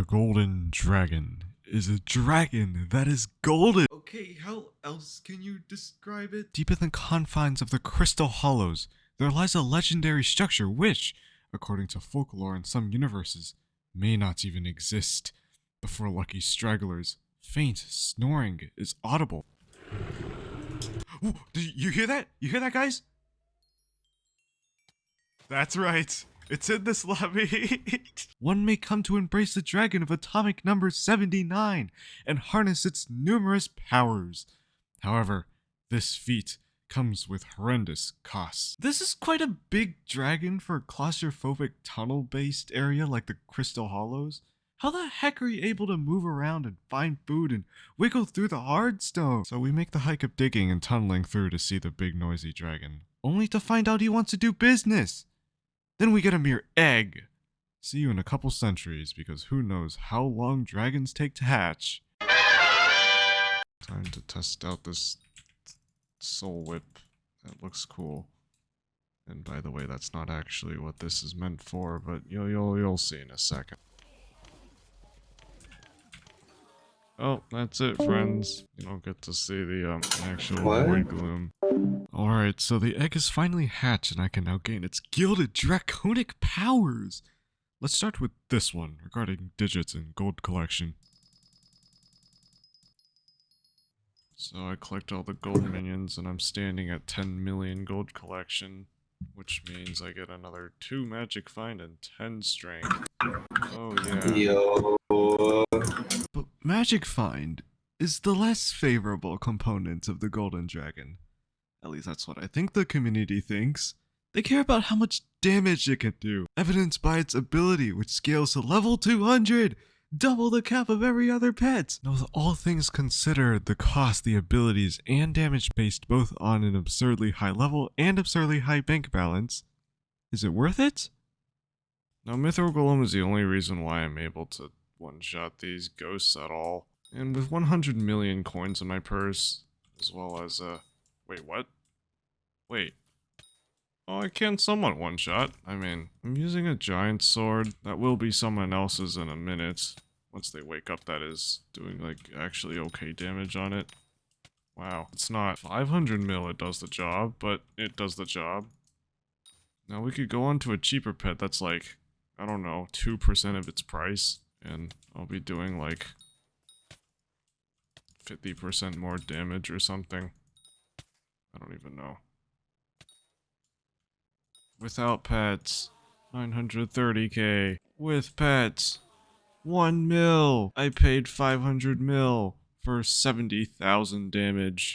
The golden dragon is a dragon that is golden. Okay, how else can you describe it? Deep in the confines of the Crystal Hollows, there lies a legendary structure which, according to folklore in some universes, may not even exist. Before lucky stragglers, faint snoring is audible. Ooh, did you hear that? You hear that, guys? That's right. It's in this lobby. One may come to embrace the dragon of atomic number 79 and harness its numerous powers. However, this feat comes with horrendous costs. This is quite a big dragon for a claustrophobic tunnel-based area like the Crystal Hollows. How the heck are you able to move around and find food and wiggle through the hard stone? So we make the hike of digging and tunneling through to see the big noisy dragon, only to find out he wants to do business. Then we get a mere egg. See you in a couple centuries because who knows how long dragons take to hatch. Time to test out this soul whip. That looks cool. And by the way, that's not actually what this is meant for, but you'll you'll you'll see in a second. Oh, that's it, friends. You don't get to see the um, actual What? void gloom. Alright, so the egg is finally hatched and I can now gain its gilded draconic powers. Let's start with this one regarding digits and gold collection. So I collect all the gold minions and I'm standing at 10 million gold collection, which means I get another 2 magic find and 10 strength. Oh yeah. Yo. But Magic Find is the less favorable component of the Golden Dragon. At least that's what I think the community thinks. They care about how much damage it can do, evidenced by its ability, which scales to level 200, double the cap of every other pet. Now, with all things considered, the cost, the abilities, and damage based both on an absurdly high level and absurdly high bank balance, is it worth it? Now, Mithril Golem is the only reason why I'm able to one-shot these ghosts at all. And with 100 million coins in my purse, as well as, uh, wait, what? Wait. Oh, I can somewhat one-shot. I mean, I'm using a giant sword. That will be someone else's in a minute. Once they wake up, that is. Doing, like, actually okay damage on it. Wow. It's not 500 mil it does the job, but it does the job. Now we could go on to a cheaper pet that's like, I don't know, 2% of its price. And I'll be doing like 50% more damage or something. Don't even know. Without pets, 930k. With pets, 1 mil. I paid 500 mil for 70,000 damage.